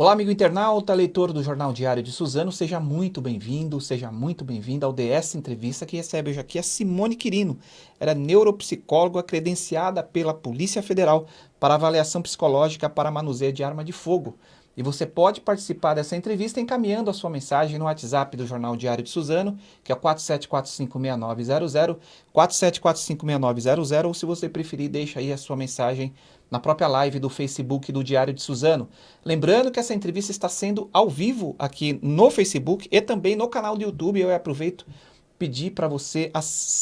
Olá, amigo internauta, leitor do Jornal Diário de Suzano, seja muito bem-vindo, seja muito bem-vinda ao DS Entrevista que recebe hoje aqui a Simone Quirino. Ela é neuropsicóloga credenciada pela Polícia Federal para avaliação psicológica para manuseio de arma de fogo. E você pode participar dessa entrevista encaminhando a sua mensagem no WhatsApp do Jornal Diário de Suzano, que é 47456900, 47456900, ou se você preferir, deixa aí a sua mensagem na própria live do Facebook do Diário de Suzano. Lembrando que essa entrevista está sendo ao vivo aqui no Facebook e também no canal do YouTube. Eu aproveito pedir para você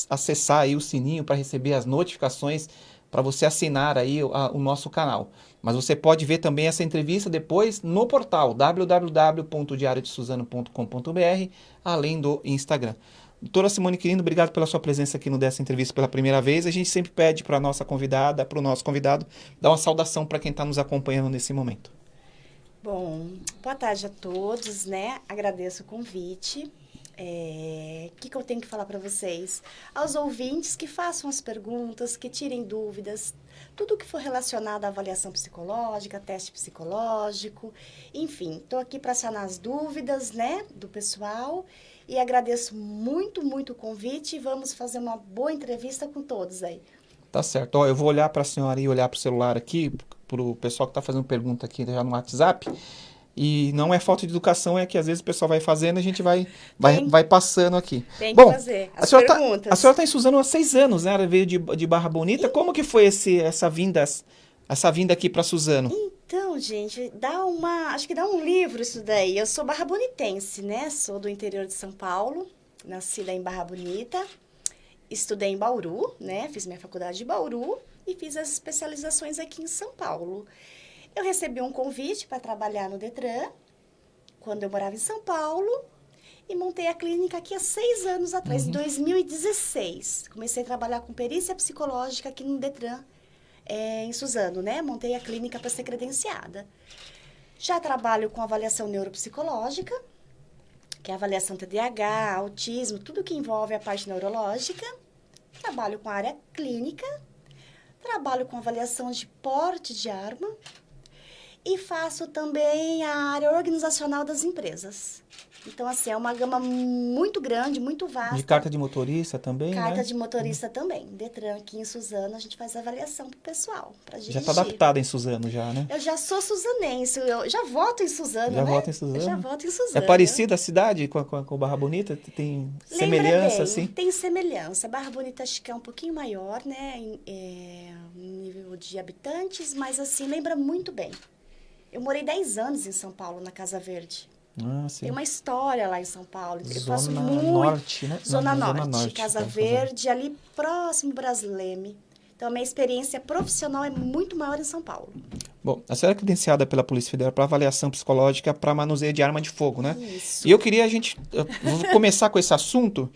acessar aí o sininho para receber as notificações para você assinar aí a, o nosso canal. Mas você pode ver também essa entrevista depois no portal www.diariodesuzano.com.br, além do Instagram. Doutora Simone Quirino, obrigado pela sua presença aqui no dessa entrevista pela primeira vez. A gente sempre pede para a nossa convidada, para o nosso convidado, dar uma saudação para quem está nos acompanhando nesse momento. Bom, boa tarde a todos, né? Agradeço o convite. O é, que, que eu tenho que falar para vocês? Aos ouvintes que façam as perguntas, que tirem dúvidas, tudo que for relacionado à avaliação psicológica, teste psicológico, enfim, estou aqui para sanar as dúvidas, né, do pessoal e agradeço muito, muito o convite e vamos fazer uma boa entrevista com todos aí. Tá certo. Ó, eu vou olhar para a senhora e olhar para o celular aqui, para o pessoal que está fazendo pergunta aqui já no WhatsApp. E não é falta de educação, é que às vezes o pessoal vai fazendo e a gente vai, vai, vai passando aqui. Tem que Bom, fazer as a senhora tá, perguntas. Tá, a senhora está em Suzano há seis anos, né? Ela veio de, de Barra Bonita. E... Como que foi esse, essa vinda essa vinda aqui para Suzano? Então, gente, dá uma... Acho que dá um livro isso daí. Eu sou barra bonitense, né? Sou do interior de São Paulo. Nasci lá em Barra Bonita. Estudei em Bauru, né? Fiz minha faculdade de Bauru e fiz as especializações aqui em São Paulo. Eu recebi um convite para trabalhar no Detran, quando eu morava em São Paulo, e montei a clínica aqui há seis anos atrás, uhum. em 2016. Comecei a trabalhar com perícia psicológica aqui no Detran, é, em Suzano, né? Montei a clínica para ser credenciada. Já trabalho com avaliação neuropsicológica, que é avaliação TDAH, autismo, tudo que envolve a parte neurológica. Trabalho com a área clínica, trabalho com avaliação de porte de arma, e faço também a área organizacional das empresas. Então, assim, é uma gama muito grande, muito vasta. De carta de motorista também, Carta né? de motorista também. Detran aqui em Suzano, a gente faz avaliação pro pessoal, para dirigir. Já está adaptada em Suzano já, né? Eu já sou suzanense, eu já voto em Suzano, já né? voto em Suzano? Eu já voto em Suzano. É parecida a cidade com, com, com Barra Bonita? Tem Lembra semelhança, bem, assim? Tem semelhança. Barra Bonita acho que é um pouquinho maior, né? Em, é, nível de habitantes, mas assim, lembra muito bem. Eu morei 10 anos em São Paulo, na Casa Verde. Ah, Tem uma história lá em São Paulo. Eu zona passo muito... Norte, né? Zona, Não, Norte, zona Norte, Casa Verde, ali próximo Brasileme. Então, a minha experiência profissional é muito maior em São Paulo. Bom, a senhora é credenciada pela Polícia Federal para avaliação psicológica para manuseio de arma de fogo, né? Isso. E eu queria a gente vou começar com esse assunto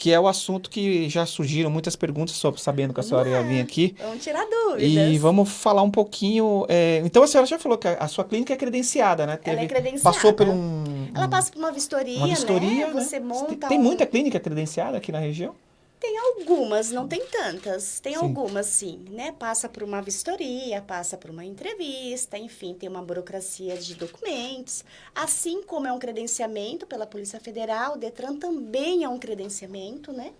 que é o assunto que já surgiram muitas perguntas sobre, sabendo que a senhora ia vir aqui. Vamos tirar dúvidas. E vamos falar um pouquinho. É, então a senhora já falou que a, a, sua clínica é credenciada, né? Teve, Ela é credenciada. Passou por um. Ela passa por uma vistoria, uma vistoria né? né? Você monta. Tem um... muita clínica credenciada aqui na região? Tem algumas, não tem tantas. Tem sim. algumas, sim, né? Passa por uma vistoria, passa por uma entrevista, enfim, tem uma burocracia de documentos. Assim como é um credenciamento pela Polícia Federal, o Detran também é um credenciamento, né?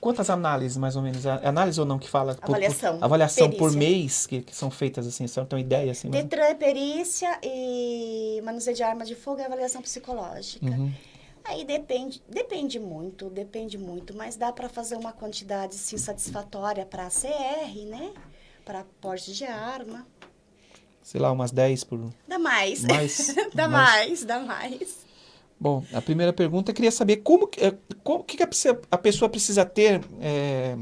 Quantas análises, mais ou menos? Análise ou não que fala? Avaliação. Por, avaliação perícia. por mês que, que, são feitas, assim, tem uma ideia? Assim, Detran é perícia e manuseio de arma de fogo é avaliação psicológica. Uhum. Aí depende, depende muito, depende muito, mas dá para fazer uma quantidade sim satisfatória para CR, né? Para porte de arma. Sei lá, umas 10 por. Dá mais. Mais. dá mais. mais, dá mais. Bom, a primeira pergunta eu queria saber como, eh, como que a pessoa precisa ter é,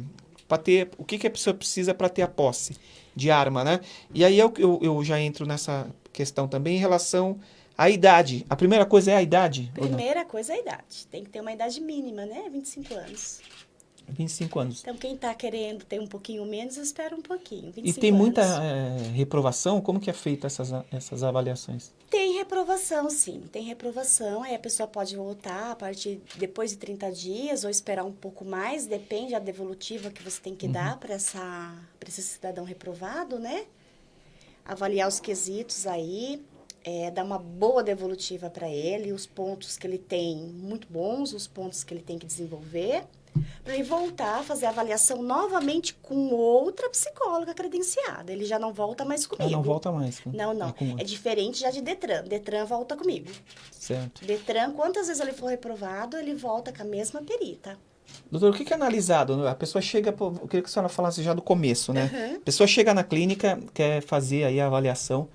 para ter o que, que a pessoa precisa para ter a posse de arma, né? E aí eu, eu, eu já entro nessa questão também em relação a idade. A primeira coisa é a idade? Primeira coisa é a idade. Tem que ter uma idade mínima, né? 25 anos. 25 anos. Então, quem está querendo ter um pouquinho menos, espera um pouquinho. e tem anos. muita é, reprovação? Como que é feita essas, essas avaliações? Tem reprovação, sim. Tem reprovação. Aí a pessoa pode voltar a partir depois de 30 dias ou esperar um pouco mais. Depende da devolutiva que você tem que uhum. dar para esse cidadão reprovado, né? Avaliar os quesitos aí é, dar uma boa devolutiva para ele, os pontos que ele tem muito bons, os pontos que ele tem que desenvolver, para ele voltar a fazer a avaliação novamente com outra psicóloga credenciada. Ele já não volta mais comigo. Ah, não volta mais. Não, não. É, é diferente já de Detran. Detran volta comigo. Certo. Detran, quantas vezes ele for reprovado, ele volta com a mesma perita. Doutor, o que é analisado? A pessoa chega, eu queria que a senhora falasse já do começo, né? Uhum. A pessoa chega na clínica, quer fazer aí a avaliação.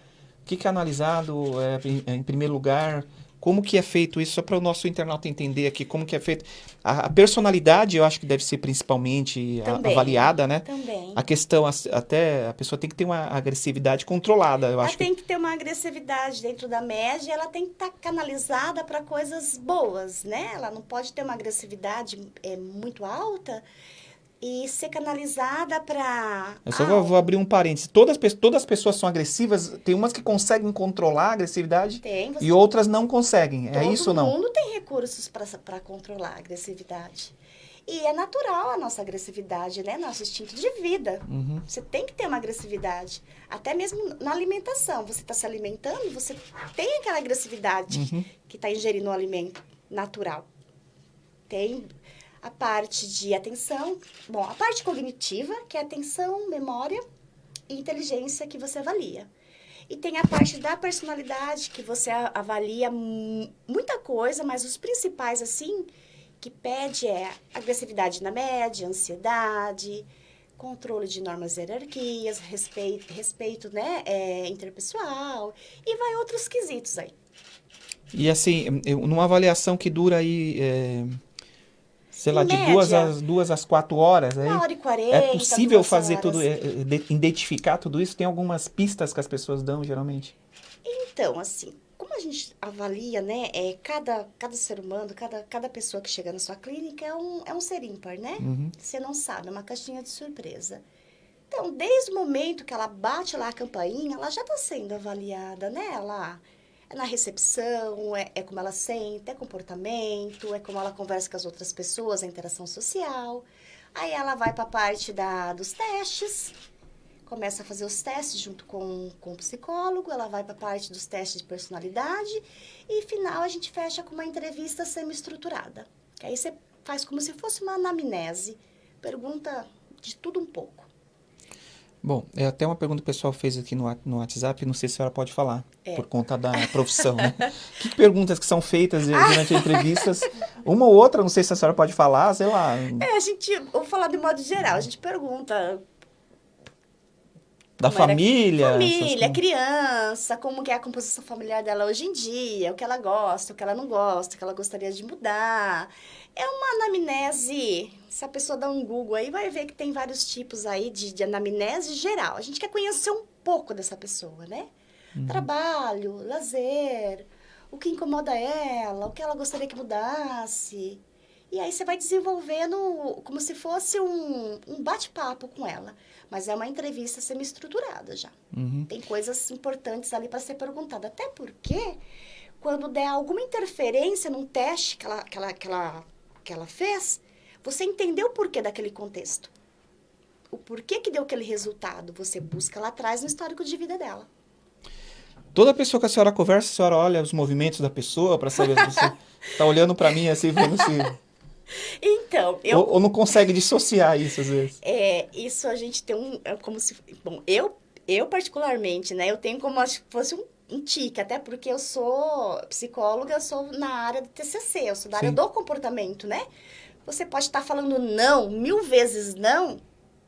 O que é analisado, é, em primeiro lugar, como que é feito isso, só para o nosso internauta entender aqui como que é feito. A, a personalidade, eu acho que deve ser principalmente Também. avaliada, né? Também. A questão, até, a pessoa tem que ter uma agressividade controlada, eu ela acho. Ela tem que... que ter uma agressividade dentro da média, ela tem que estar tá canalizada para coisas boas, né? Ela não pode ter uma agressividade é, muito alta e ser canalizada para. Eu só ah, vou, vou, abrir um parênteses. Todas, todas as pessoas são agressivas, tem umas que conseguem controlar a agressividade tem, e outras não conseguem. É isso ou não? Todo mundo tem recursos para controlar a agressividade. E é natural a nossa agressividade, né? Nosso instinto de vida. Uhum. Você tem que ter uma agressividade. Até mesmo na alimentação. Você está se alimentando, você tem aquela agressividade uhum. que está ingerindo o alimento natural. Tem a parte de atenção, bom, a parte cognitiva, que é atenção, memória e inteligência que você avalia. E tem a parte da personalidade, que você avalia muita coisa, mas os principais, assim, que pede é agressividade na média, ansiedade, controle de normas e hierarquias, respeito, respeito né, é, interpessoal, e vai outros quesitos aí. E assim, numa avaliação que dura aí... É sei lá, de duas às, duas às quatro horas. Aí Uma hora e quarenta. É possível fazer horas. tudo, é, é identificar tudo isso? Tem algumas pistas que as pessoas dão, geralmente? Então, assim, como a gente avalia, né, é, cada, cada ser humano, cada, cada pessoa que chega na sua clínica é um, é um ser ímpar, né? Uhum. Você não sabe, é uma caixinha de surpresa. Então, desde o momento que ela bate lá a campainha, ela já está sendo avaliada, né? Ela na recepção, é, é como ela sente, é comportamento, é como ela conversa com as outras pessoas, a interação social. Aí ela vai para a parte da, dos testes, começa a fazer os testes junto com, com o psicólogo, ela vai para a parte dos testes de personalidade e, final, a gente fecha com uma entrevista semi-estruturada. Aí você faz como se fosse uma anamnese, pergunta de tudo um pouco. Bom, é até uma pergunta que o pessoal fez aqui no, no WhatsApp, não sei se a senhora pode falar, é. por conta da profissão, né? que perguntas que são feitas durante as entrevistas? Uma ou outra, não sei se a senhora pode falar, sei lá. É, a gente, vou falar de modo geral, a gente pergunta da família? Família, criança, como que é a composição familiar dela hoje em dia, o que ela gosta, o que ela não gosta, o que ela gostaria de mudar. É uma anamnese. Se a pessoa dá um Google aí, vai ver que tem vários tipos aí de, de anamnese geral. A gente quer conhecer um pouco dessa pessoa, né? Uhum. Trabalho, lazer, o que incomoda ela, o que ela gostaria que mudasse. E aí você vai desenvolvendo como se fosse um, um bate-papo com ela. Mas é uma entrevista semi-estruturada já. Uhum. Tem coisas importantes ali para ser perguntada. Até porque, quando der alguma interferência num teste que ela, que ela, que ela que ela fez, você entendeu o porquê daquele contexto. O porquê que deu aquele resultado, você busca lá atrás no histórico de vida dela. Toda pessoa que a senhora conversa, a senhora olha os movimentos da pessoa para saber se você está olhando para mim assim, vendo se... Então, eu... Ou, ou, não consegue dissociar isso às vezes. É, isso a gente tem um... É como se... Bom, eu, eu particularmente, né, eu tenho como se fosse um um tique, até porque eu sou psicóloga, eu sou na área do TCC, eu sou da Sim. área do comportamento, né? Você pode estar tá falando não, mil vezes não,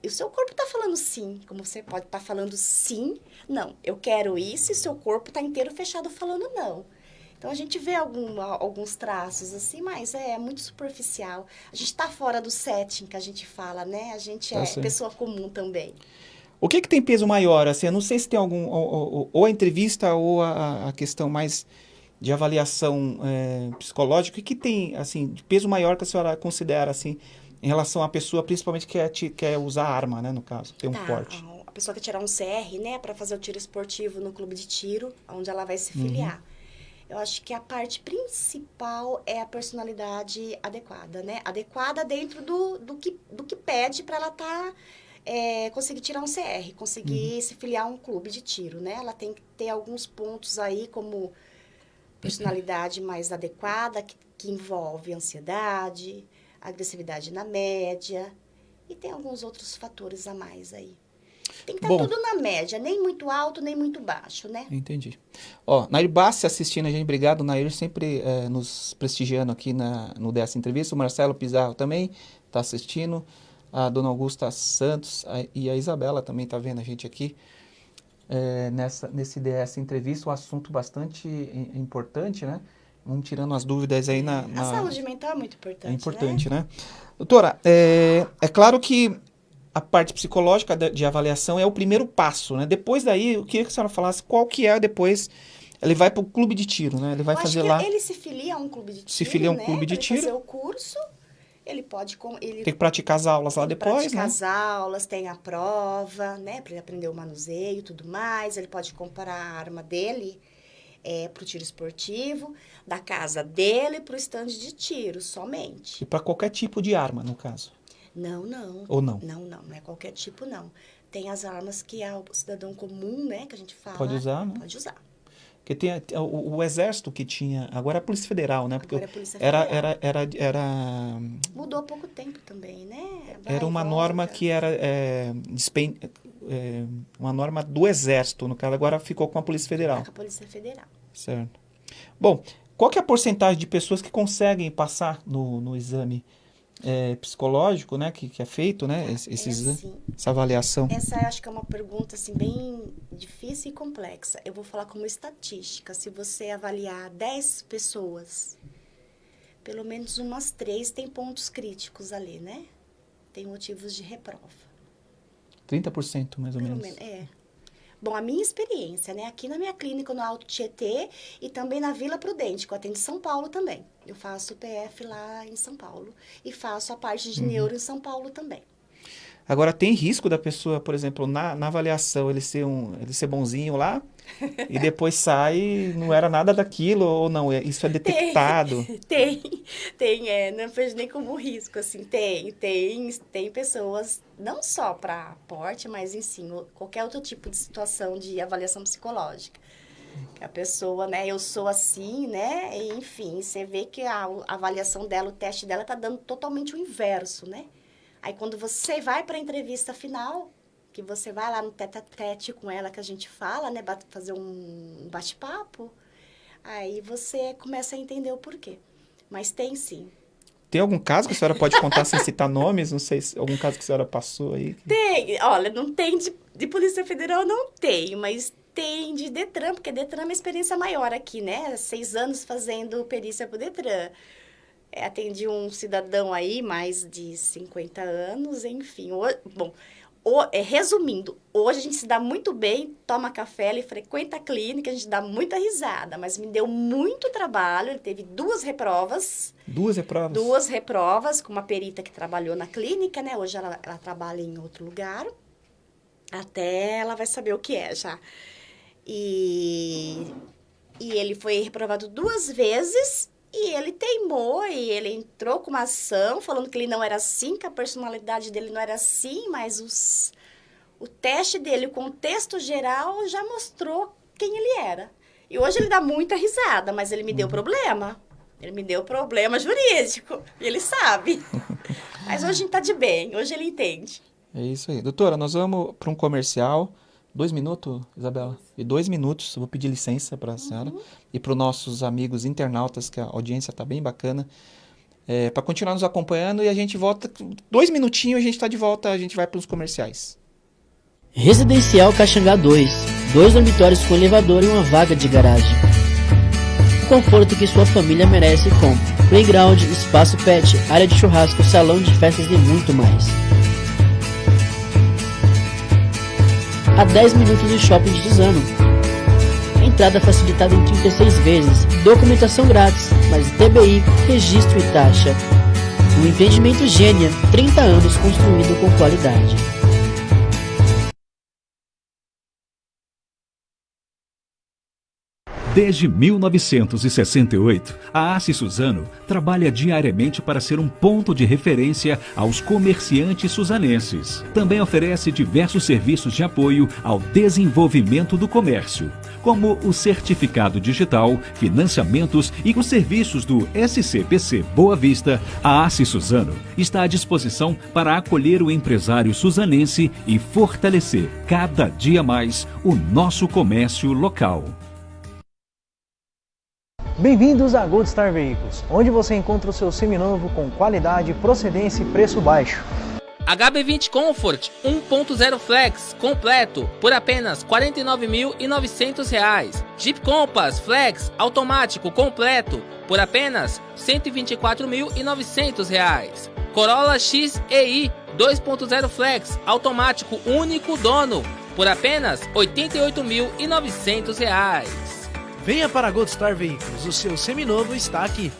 e o seu corpo está falando sim, como você pode estar tá falando sim, não, eu quero isso, e seu corpo está inteiro fechado falando não. Então a gente vê algum, alguns traços assim, mas é muito superficial. A gente está fora do setting que a gente fala, né? A gente tá é sim. pessoa comum também. O que, que tem peso maior? Assim, eu não sei se tem algum. Ou, ou, ou a entrevista ou a, a, questão mais de avaliação é, psicológica. O que, que tem assim, de peso maior que a senhora considera assim, em relação à pessoa, principalmente que quer, quer usar arma, né, no caso, ter um tá, porte? A pessoa quer tirar um CR, né, para fazer o tiro esportivo no clube de tiro, onde ela vai se filiar. Uhum. Eu acho que a parte principal é a personalidade adequada, né? Adequada dentro do, do, que, do que pede para ela estar. Tá é, conseguir tirar um CR, conseguir uhum. se filiar a um clube de tiro, né? Ela tem que ter alguns pontos aí, como personalidade mais adequada, que, que envolve ansiedade, agressividade na média, e tem alguns outros fatores a mais aí. Tem que estar tá tudo na média, nem muito alto, nem muito baixo, né? Entendi. Ó, Nair Bassi assistindo a gente, obrigado, Nair, sempre é, nos prestigiando aqui na, no dessa entrevista. O Marcelo Pizarro também está assistindo a dona Augusta Santos a, e a Isabela também está vendo a gente aqui é, nessa, nesse DS entrevista, um assunto bastante importante, né? Vamos tirando as dúvidas aí na... na... A saúde mental é muito importante, É importante, né? né? Doutora, é, é claro que a parte psicológica de, avaliação é o primeiro passo, né? Depois daí, eu queria que a senhora falasse qual que é depois... Ele vai para o clube de tiro, né? Ele vai eu fazer lá... ele se filia a um clube de tiro, Se filia a um né? clube de tiro. fazer o curso ele pode... Ele tem que praticar as aulas lá depois, praticar né? as aulas, tem a prova, né? Para ele aprender o manuseio e tudo mais. Ele pode comprar a arma dele é, para o tiro esportivo, da casa dele para o estande de tiro, somente. E para qualquer tipo de arma, no caso? Não, não. Ou não? Não, não. Não é qualquer tipo, não. Tem as armas que é o cidadão comum, né? Que a gente fala. Pode usar, né? Pode usar. Porque tem o, o, exército que tinha, agora é a Polícia Federal, né? Porque agora é a Polícia era, Federal. era, era, era Mudou há pouco tempo também, né? Vai era uma norma que era é, despen, é, uma norma do exército, no caso agora ficou com a Polícia Federal. Com a Polícia Federal. Certo. Bom, qual que é a porcentagem de pessoas que conseguem passar no, no exame é, psicológico, né, que, que é feito, né, esse, esse é assim, essa avaliação? Essa acho que é uma pergunta assim bem difícil e complexa. Eu vou falar como estatística. Se você avaliar 10 pessoas, pelo menos umas três tem pontos críticos ali, né? Tem motivos de reprova. 30% mais ou pelo menos. menos. É. Bom, a minha experiência, né? Aqui na minha clínica, no Alto Tietê e também na Vila Prudente, que eu atendo em São Paulo também. Eu faço PF lá em São Paulo e faço a parte de uhum. neuro em São Paulo também. Agora, tem risco da pessoa, por exemplo, na, na avaliação, ele ser, um, ele ser bonzinho lá e depois sai não era nada daquilo ou não? É, isso é detectado? Tem, tem, tem é, não vejo nem como risco, assim, tem, tem, tem pessoas, não só para porte, mas em si, qualquer outro tipo de situação de avaliação psicológica. Que a pessoa, né, eu sou assim, né, e, enfim, você vê que a, avaliação dela, o teste dela tá dando totalmente o inverso, né? Aí quando você vai para a entrevista final, que você vai lá no tete a tete com ela que a gente fala, né, fazer um bate-papo, aí você começa a entender o porquê. Mas tem sim. Tem algum caso que a senhora pode contar sem citar nomes? Não sei se algum caso que a senhora passou aí. Tem, olha, não tem de, de Polícia Federal, não tem, mas tem de Detran, porque Detran é uma experiência maior aqui, né? Seis anos fazendo perícia pro Detran. É, atendi um cidadão aí, mais de 50 anos, enfim. O, bom, o, é, resumindo, hoje a gente se dá muito bem, toma café, ele frequenta a clínica, a gente dá muita risada, mas me deu muito trabalho, ele teve duas reprovas. Duas reprovas? Duas reprovas, com uma perita que trabalhou na clínica, né? Hoje ela, ela trabalha em outro lugar. Até ela vai saber o que é já. E, e ele foi reprovado duas vezes e ele teimou e ele entrou com uma ação falando que ele não era assim, que a personalidade dele não era assim, mas os, o teste dele, o contexto geral já mostrou quem ele era. E hoje ele dá muita risada, mas ele me deu uhum. problema. Ele me deu problema jurídico. E ele sabe. mas hoje a gente tá de bem, hoje ele entende. É isso aí. Doutora, nós vamos para um comercial. Dois minutos, Isabela? E dois minutos, eu vou pedir licença para a uhum. senhora e para os nossos amigos internautas, que a audiência está bem bacana, é, para continuar nos acompanhando e a gente volta. Dois minutinhos a gente está de volta, a gente vai para os comerciais. Residencial Caxangá 2. Dois dormitórios com elevador e uma vaga de garagem. O conforto que sua família merece com playground, espaço pet, área de churrasco, salão de festas e muito mais. A 10 minutos do shopping de Suzano. Entrada facilitada em 36 vezes, documentação grátis, mas DBI, registro e taxa. O empreendimento Gênia, 30 anos construído com qualidade. Desde 1968, a Assi Suzano trabalha diariamente para ser um ponto de referência aos comerciantes suzanenses. Também oferece diversos serviços de apoio ao desenvolvimento do comércio, como o certificado digital, financiamentos e os serviços do SCPC Boa Vista. A Assi Suzano está à disposição para acolher o empresário suzanense e fortalecer cada dia mais o nosso comércio local. Bem-vindos a Gold Star Veículos, onde você encontra o seu seminovo com qualidade, procedência e preço baixo. HB20 Comfort 1.0 Flex completo por apenas R$ 49.900. Jeep Compass Flex automático completo por apenas R$ 124.900. Corolla XEI 2.0 Flex automático único dono por apenas R$ 88.900. Venha para a Gold Star Veículos, o seu seminovo está aqui.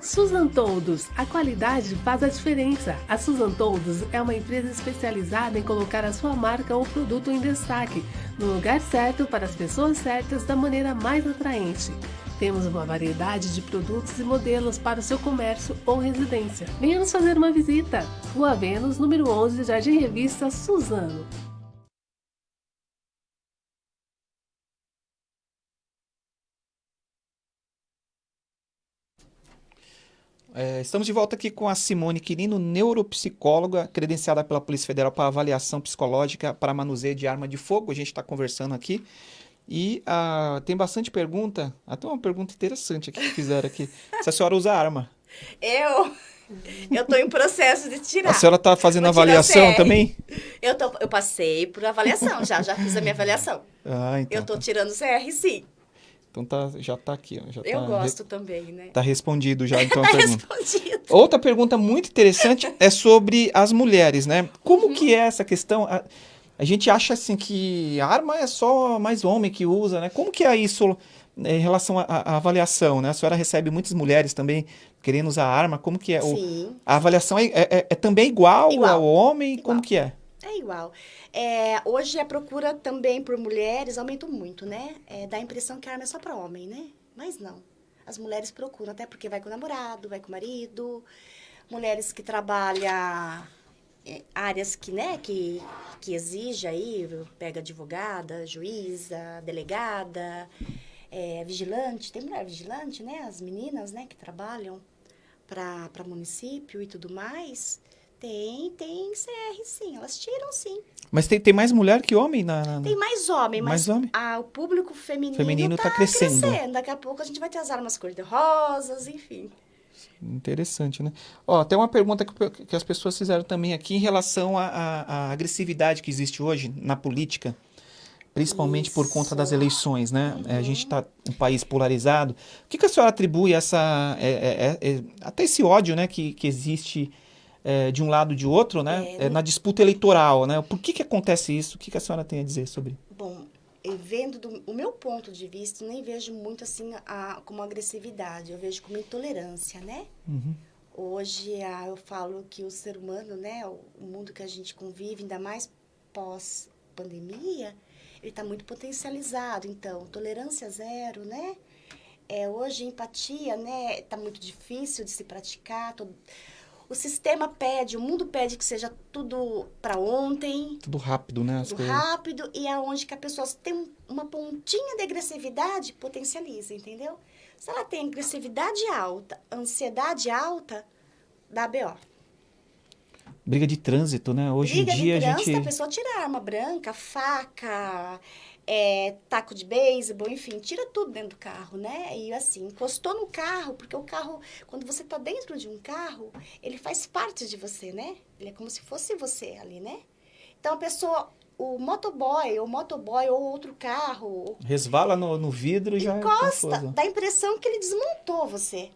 Susan Toldos, a qualidade faz a diferença. A Susan Toldos é uma empresa especializada em colocar a sua marca ou produto em destaque, no lugar certo para as pessoas certas da maneira mais atraente. Temos uma variedade de produtos e modelos para o seu comércio ou residência. Venha nos fazer uma visita. Rua Vênus, número 11, Jardim Revista, Suzano. É, estamos de volta aqui com a Simone Quirino, neuropsicóloga, credenciada pela Polícia Federal para avaliação psicológica para manuseio de arma de fogo. A gente está conversando aqui. E uh, tem bastante pergunta, até uma pergunta interessante aqui que fizeram aqui. Se a senhora usa arma? Eu? Eu estou em processo de tirar. A senhora está fazendo Vou avaliação também? Eu, tô, eu passei por avaliação, já, já fiz a minha avaliação. Ah, então. Eu estou tá. tirando CR, sim. Então tá, já está aqui. Já eu tá gosto re... também, né? Está respondido já, então, a pergunta. respondido. Outra pergunta muito interessante é sobre as mulheres, né? Como uhum. que é essa questão? A, a, gente acha, assim, que arma é só mais homem que usa, né? Como que é isso né, em relação à avaliação, né? A senhora recebe muitas mulheres também querendo usar arma. Como que é? Sim. O, a avaliação é, é, é, também igual, igual. ao homem? Igual. Como que é? Igual. É, hoje a procura também por mulheres aumentou muito, né? É, dá a impressão que a arma é só para homem, né? Mas não. As mulheres procuram, até porque vai com o namorado, vai com o marido. Mulheres que trabalham áreas que, né, que, que exige aí, pega advogada, juíza, delegada, é, vigilante. Tem mulher vigilante, né? As meninas, né, que trabalham para município e tudo mais. Tem, tem CR sim, elas tiram sim. Mas tem, tem mais mulher que homem na. na... Tem mais homem, mas mais homem? A, o público feminino, feminino tá, tá crescendo. crescendo. Daqui a pouco a gente vai ter as armas cor-de-rosas, enfim. Interessante, né? Ó, tem uma pergunta que, que as pessoas fizeram também aqui em relação à agressividade que existe hoje na política, principalmente Isso. por conta das eleições, né? Uhum. É, a gente está um país polarizado. O que, que a senhora atribui essa, é, é, é, até esse ódio, né, que, que existe é, de um lado ou de outro, né? É, é, na disputa eleitoral, né? Por que, que acontece isso? O que, que a senhora tem a dizer sobre? Bom, vendo do o meu ponto de vista, nem vejo muito assim a, como agressividade, eu vejo como intolerância, né? Uhum. Hoje a, eu falo que o ser humano, né, o, o mundo que a gente convive, ainda mais pós pandemia, ele está muito potencializado. Então, tolerância zero, né? É, hoje empatia, né, está muito difícil de se praticar. Todo, o sistema pede, o mundo pede que seja tudo para ontem. Tudo rápido, né? tudo rápido e aonde que a pessoa tem uma pontinha de agressividade, potencializa, entendeu? Se ela tem agressividade alta, ansiedade alta, dá BO. Briga de trânsito, né? Hoje Briga em dia de trânsito, a gente... a pessoa tira arma branca, faca, é, taco de beisebol, enfim, tira tudo dentro do carro, né? E assim, encostou no carro, porque o carro, quando você tá dentro de um carro, ele faz parte de você, né? Ele é como se fosse você ali, né? Então a pessoa, o motoboy, ou motoboy, ou outro carro. Resvala no, no vidro e já. É encosta, é dá a impressão que ele desmontou você.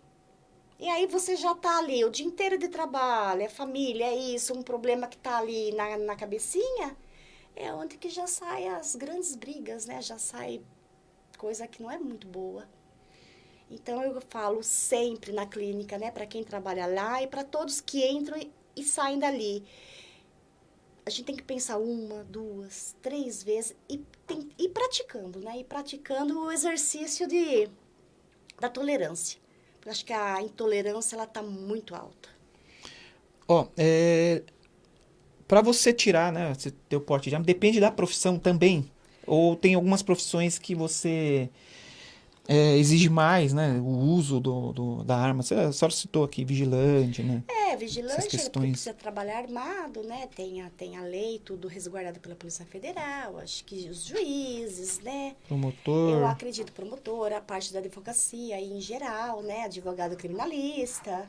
E aí você já tá ali o dia inteiro de trabalho, é família, é isso, um problema que tá ali na, na cabecinha é onde que já sai as grandes brigas, né? Já sai coisa que não é muito boa. Então eu falo sempre na clínica, né, para quem trabalha lá e para todos que entram e saem dali. a gente tem que pensar uma, duas, três vezes e tem, ir praticando, né? E praticando o exercício de, da tolerância. Eu acho que a intolerância, ela tá muito alta. Ó, é, para você tirar, né, você ter o porte de arma, depende da profissão também. Ou tem algumas profissões que você é, exige mais, né? O uso do, do, da arma. Você, a senhora citou aqui vigilante, né? É, vigilante, questões. precisa trabalhar armado, né? Tem a, tem a lei, tudo resguardado pela Polícia Federal, acho que os juízes, né? Promotor. Eu acredito promotor, a parte da advocacia em geral, né? Advogado criminalista,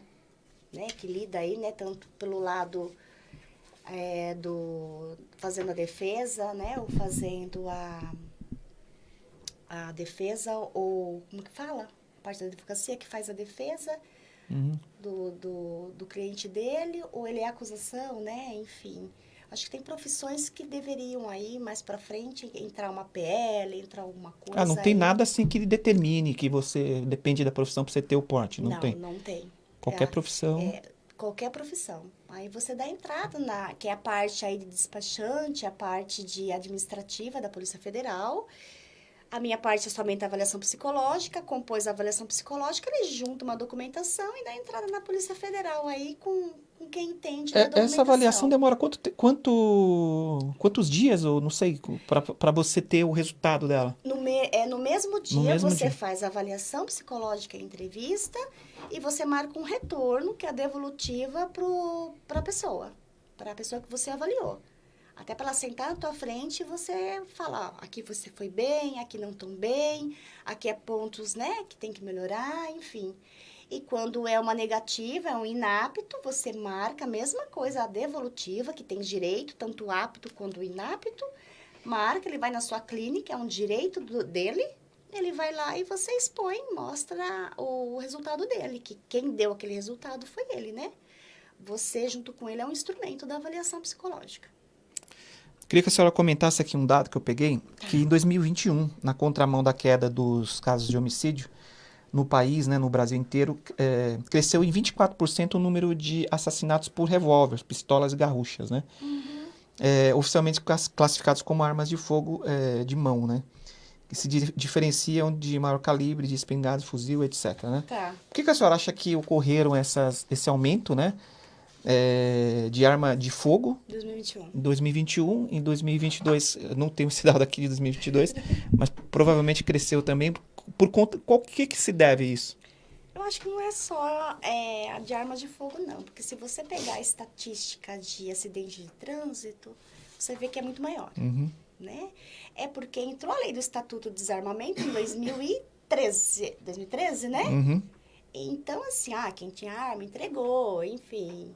né? Que lida aí, né? Tanto pelo lado é, do fazendo a defesa, né? Ou fazendo a, a defesa, ou como que fala? A parte da advocacia que faz a defesa Uhum. do, do, do cliente dele, ou ele é acusação, né? Enfim. Acho que tem profissões que deveriam aí, mais pra frente, entrar uma PL, entrar alguma coisa. Ah, não tem aí. nada assim que determine que você depende da profissão para você ter o porte. Não, Não, tem. não tem. Qualquer É, profissão. é, qualquer profissão. Aí você dá entrada na, que é a parte aí de despachante, a parte de administrativa da Polícia Federal. A minha parte é somente a avaliação psicológica, compôs a avaliação psicológica, ele junta uma documentação e dá entrada na Polícia Federal aí com, com quem entende É, documentação. essa avaliação demora quanto, quanto, quantos dias, ou não sei, para você ter o resultado dela? No, me- é, no mesmo dia, mesmo você dia. faz a avaliação psicológica e entrevista e você marca um retorno, que é a devolutiva para a pessoa, para a pessoa que você avaliou. Até para ela sentar na tua frente e você falar, aqui você foi bem, aqui não tão bem, aqui é pontos, né, que tem que melhorar, enfim. E quando é uma negativa, é um inapto, você marca a mesma coisa, a devolutiva, que tem direito, tanto apto quanto inapto, marca, ele vai na sua clínica, é um direito do- dele, ele vai lá e você expõe, mostra o resultado dele, que quem deu aquele resultado foi ele, né? Você, junto com ele, é um instrumento da avaliação psicológica. Queria que a senhora comentasse aqui um dado que eu peguei, que em 2021, na contramão da queda dos casos de homicídio no país, né, no Brasil inteiro, é, cresceu em 24% o número de assassinatos por revólver, pistolas e garruchas, né? É, oficialmente class- classificados como armas de fogo é, de mão, né? Que se di- diferenciam de maior calibre, de espingarda, fuzil, etc, né? Tá. Por que, que a senhora acha que ocorreram essas, esse aumento, né? É, de arma de fogo 2021. em 2021, em 2022, eu não tenho esse dado aqui de 2022, mas provavelmente cresceu também por conta, qual que que se deve isso? Eu acho que não é só é, de armas de fogo, não. Porque se você pegar a estatística de acidente de trânsito, você vê que é muito maior, Uhum. né? É porque entrou a lei do Estatuto de Desarmamento em 2013, 2013, né? Uhum. Então, assim, ah, quem tinha arma entregou, enfim.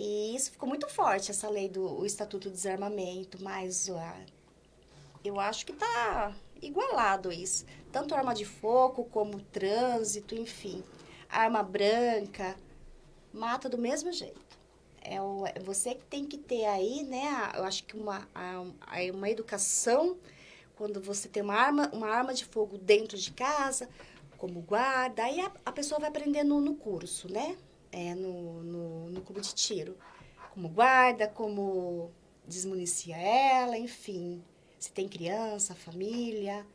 E isso ficou muito forte, essa lei do Estatuto de Desarmamento, mas ah, eu acho que tá igualado isso. Tanto arma de fogo como trânsito, enfim. Arma branca, mata do mesmo jeito. É, o, é você que tem que ter aí, né, a- eu acho que uma, a- a- uma educação, quando você tem uma arma, uma arma de fogo dentro de casa, como guarda, aí a, a pessoa vai aprendendo no curso, né? É, no, no, no clube de tiro. Como guarda, como desmunicia ela, enfim. Se tem criança, família.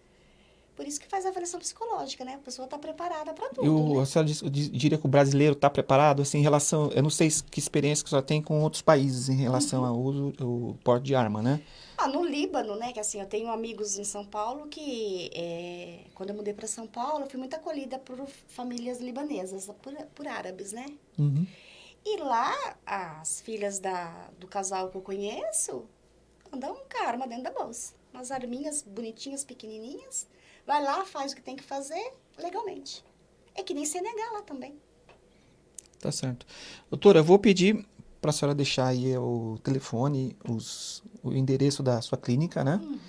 Por isso que faz a avaliação psicológica, né? A pessoa está preparada para tudo. Eu, né? a senhora diz- diria que o brasileiro está preparado, assim, em relação, eu não sei se- que experiência que a senhora tem com outros países em relação ao uso, ao porte de arma, né? Ah, no Líbano, né? Que assim, eu tenho amigos em São Paulo que, é, quando eu mudei para São Paulo, eu fui muito acolhida por famílias libanesas, por, por árabes, né? Uhum. E lá, as filhas da, do casal que eu conheço andam com a arma dentro da bolsa. Umas arminhas bonitinhas, pequenininhas. Vai lá, faz o que tem que fazer legalmente. É que nem Senegal lá também. Tá certo. Doutora, eu vou pedir para a senhora deixar aí o telefone, os, o endereço da sua clínica, né? Uhum.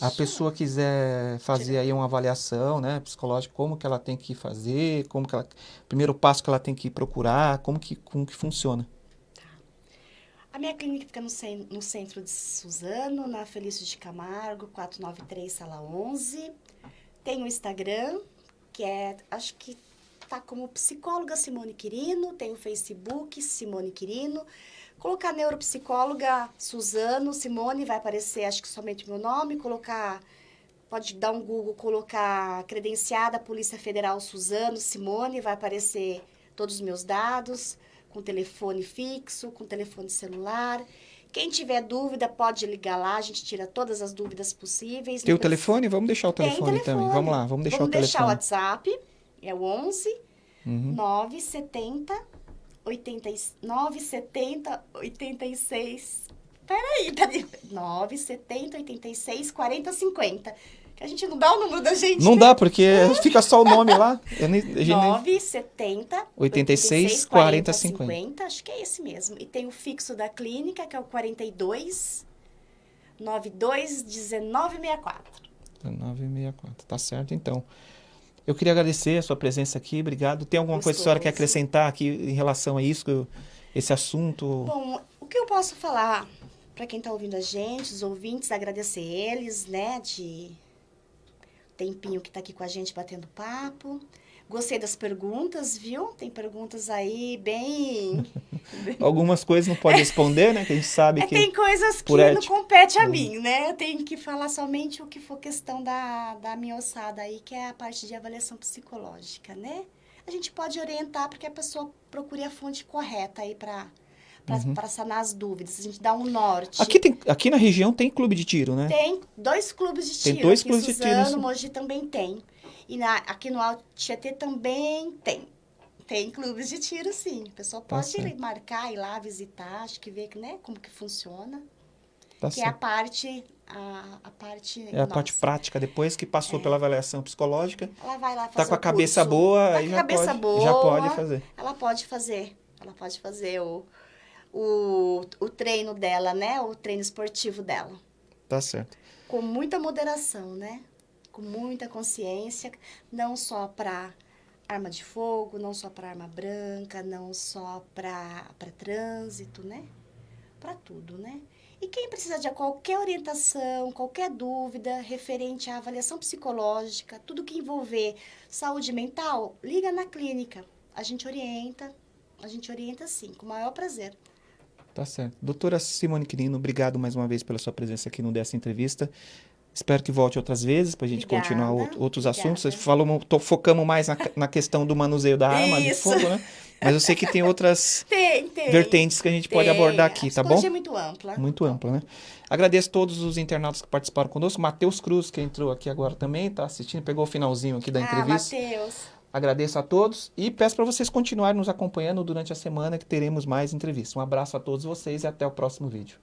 A pessoa quiser fazer aí uma avaliação, né, psicológica, como que ela tem que fazer, como que ela, primeiro passo que ela tem que procurar, como que, como que funciona. A minha clínica fica no, no centro de Suzano, na Felício de Camargo, 493, sala 11. Tem o Instagram, que é, acho que tá como psicóloga Simone Quirino. Tem o Facebook Simone Quirino. Colocar neuropsicóloga Suzano, Simone, vai aparecer acho que somente o meu nome, colocar pode dar um Google, colocar credenciada Polícia Federal Suzano, Simone, vai aparecer todos os meus dados, com telefone fixo, com telefone celular. Quem tiver dúvida pode ligar lá, a gente tira todas as dúvidas possíveis. Tem o telefone? Vamos deixar o telefone, telefone, também. Vamos lá, vamos deixar vamos o telefone. Vamos deixar o WhatsApp, é o 11 uhum. 970 80, 970 86. Peraí, peraí. 970 86 40 50. Que a gente não dá o número da gente. Não né? dá, porque fica só o nome lá. Eu nem, a gente nem- 970 86 40 50. 50. Acho que é esse mesmo. E tem o fixo da clínica, que é o 42 92 1964. 964. Tá certo, então. Eu queria agradecer a sua presença aqui, obrigado. Tem alguma coisa que a senhora quer Gostoso. acrescentar aqui em relação a isso, eu- esse assunto? Bom, o que eu posso falar para quem está ouvindo a gente, os ouvintes, agradecer eles, né, de tempinho que está aqui com a gente batendo papo. Gostei das perguntas, viu? Tem perguntas aí bem. Algumas coisas não pode responder, né? Que a gente sabe É, que. tem coisas que não compete a mim, né? Eu tenho que falar somente o que for questão da, da minha ossada aí, que é a parte de avaliação psicológica, né? A gente pode orientar para que a pessoa procure a fonte correta aí para para sanar as dúvidas. A gente dá um norte. Uhum. Aqui, tem, aqui na região tem clube de tiro, né? Tem dois clubes de Tem tiro. dois aqui clubes de tiro, Suzano. Mogi também tem. E na, aqui no Alto Tietê também tem. Tem clubes de tiro, sim. A pessoa Tá pode certo. marcar, ir lá visitar, acho que ver né, como que funciona. Tá que é a certo. parte, a, a parte É a parte prática, depois que passou pela avaliação psicológica, Ela vai lá fazer tá com a cabeça curso. boa, Tá aí já pode, boa, já pode fazer. Ela pode fazer. Ela pode fazer o, o, o treino dela, né? O treino esportivo dela. Tá certo. com muita moderação, né? Com muita consciência, não só para arma de fogo, não só para arma branca, não só para trânsito, né? Para tudo, né? E quem precisa de qualquer orientação, qualquer dúvida referente à avaliação psicológica, tudo que envolver saúde mental, liga na clínica. A gente orienta, a gente orienta sim, com o maior prazer. Tá certo. Doutora Simone Quirino, obrigado mais uma vez pela sua presença aqui no dessa entrevista. Espero que volte outras vezes para a gente Obrigada, continuar out- outros obrigada. assuntos. Vocês falamos, tô, focamos mais na, na questão do manuseio da arma de Isso. fogo, né? Mas eu sei que tem outras Tem, tem. vertentes que a gente pode Tem. abordar A aqui, tá bom? é muito ampla. Muito ampla, né? Agradeço a todos os internautas que participaram conosco. Matheus Cruz, que entrou aqui agora também, tá assistindo, pegou o finalzinho aqui da Ah, entrevista. Matheus. Agradeço a todos e peço para vocês continuarem nos acompanhando durante a semana que teremos mais entrevistas. Um abraço a todos vocês e até o próximo vídeo.